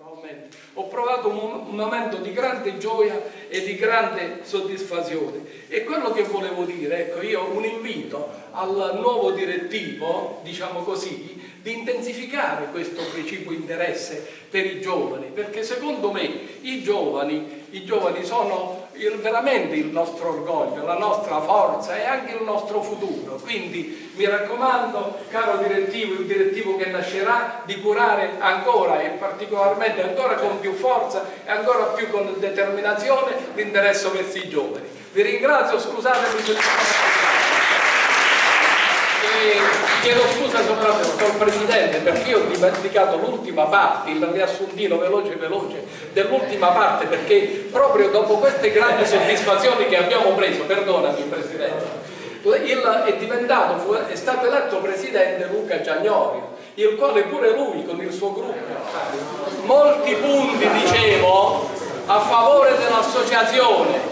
naturalmente. Ho provato un, un momento di grande gioia e di grande soddisfazione. E quello che volevo dire, ecco, io un invito al nuovo direttivo, diciamo così, di intensificare questo precipuo interesse per i giovani, perché secondo me i giovani, i giovani sono il, veramente il nostro orgoglio, la nostra forza e anche il nostro futuro. Quindi mi raccomando, caro direttivo, il direttivo che nascerà, di curare ancora e particolarmente ancora con più forza e ancora più con determinazione l'interesse verso i giovani. Vi ringrazio, scusatemi se chiedo scusa soprattutto al Presidente perché ho dimenticato l'ultima parte, il riassuntino veloce veloce dell'ultima parte perché proprio dopo queste grandi soddisfazioni che abbiamo preso, perdonami Presidente, il, è diventato, fu, è stato eletto Presidente Luca Giagnorio, il quale pure lui con il suo gruppo, molti punti dicevo a favore dell'associazione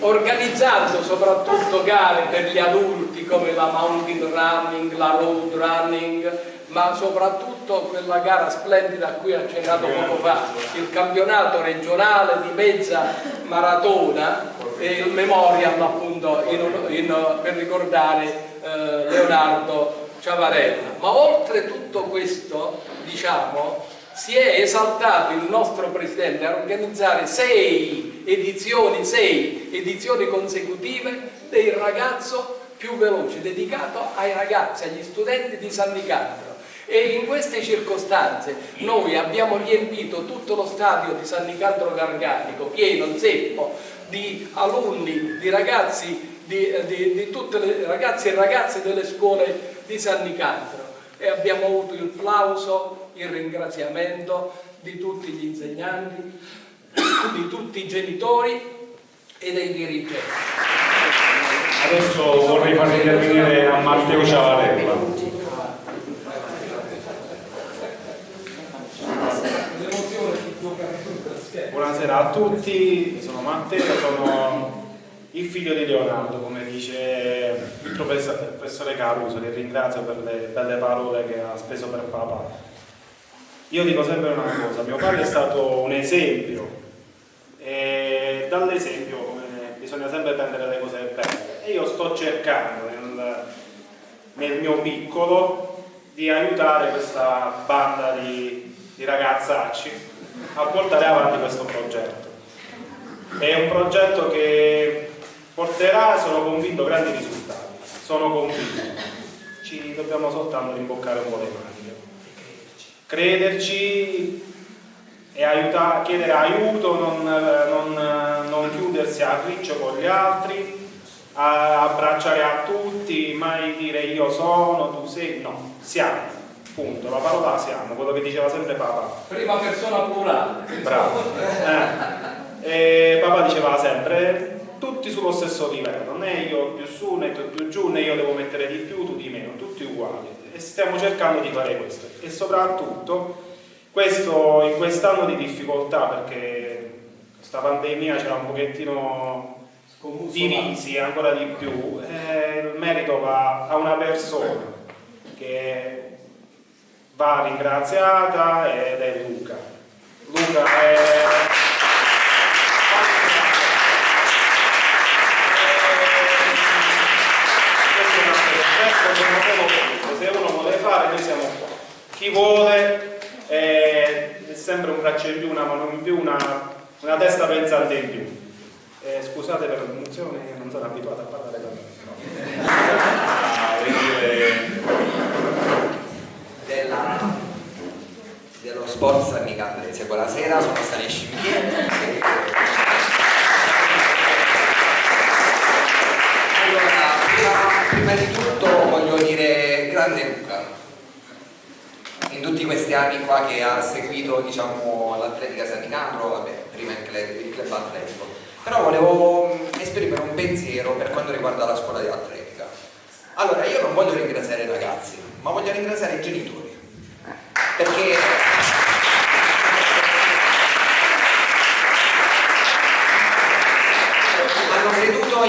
organizzando soprattutto gare per gli adulti come la mountain running, la road running, ma soprattutto quella gara splendida a cui ha accennato poco fa, il campionato regionale di mezza maratona e il memorial appunto in, in, per ricordare eh, Leonardo Ciavarella. Ma oltre tutto questo, diciamo, si è esaltato il nostro Presidente a organizzare sei edizioni, sei edizioni consecutive del ragazzo più veloce, dedicato ai ragazzi, agli studenti di San Nicandro. E in queste circostanze noi abbiamo riempito tutto lo stadio di San Nicandro Garganico, pieno, zeppo, di alunni, di ragazzi, di, di, di tutte le ragazze e ragazze delle scuole di San Nicandro e abbiamo avuto il plauso, il ringraziamento di tutti gli insegnanti, di tutti i genitori e dei dirigenti. Adesso vorrei far intervenire a Matteo Ciavarella. Buonasera a tutti, sono Matteo, sono il figlio di Leonardo, come dice il professore Caruso, che ringrazio per le belle parole che ha speso per papà. Io dico sempre una cosa, mio padre è stato un esempio dall'esempio bisogna sempre prendere le cose belle e io sto cercando nel, nel mio piccolo di aiutare questa banda di, di ragazzacci a portare avanti questo progetto. È un progetto che porterà, sono convinto, grandi risultati. Sono convinto. Ci dobbiamo soltanto rimboccare un po' le maniche. Crederci e aiuta, chiedere aiuto, non, non, non chiudersi a riccio con gli altri, a abbracciare a tutti, mai dire io sono, tu sei, no, siamo, punto, la parola siamo, quello che diceva sempre papà. Prima persona plurale. Bravo. Eh. E papà diceva sempre tutti sullo stesso livello, né io più su né tu più giù, né io devo mettere di più, tu di meno, tutti uguali. E stiamo cercando di fare questo. E soprattutto questo, in quest'anno di difficoltà, perché questa pandemia c'era un pochettino divisi ancora di più, eh, il merito va a una persona che va ringraziata ed è Luca. Luca è se uno vuole fare noi siamo qua chi vuole braccio in più, una mano in più, una, una testa pensante in più. Eh, scusate per l'emozione non sono abituato a parlare da me. Della, dello sport San Nicandrese buonasera sono Stanisci Michele allora prima di tutto voglio dire grande Luca in tutti questi anni qua che ha seguito diciamo, l'atletica San Nicandro vabbè, prima il club, il club atletico. Però volevo mm, esprimere un pensiero per quanto riguarda la scuola di atletica. Allora io non voglio ringraziare i ragazzi ma voglio ringraziare i genitori. Perché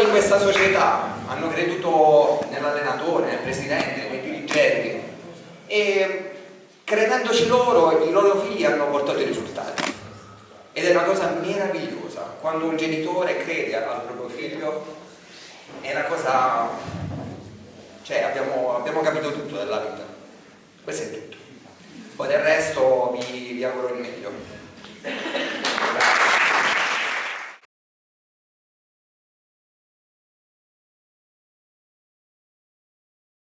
in questa società hanno creduto nell'allenatore, nel presidente, nei dirigenti. E credendoci loro i loro figli hanno portato i risultati. Ed è una cosa meravigliosa quando un genitore crede al proprio figlio è una cosa cioè abbiamo, abbiamo capito tutto della vita. Questo è tutto. Poi del resto vi, vi auguro il meglio.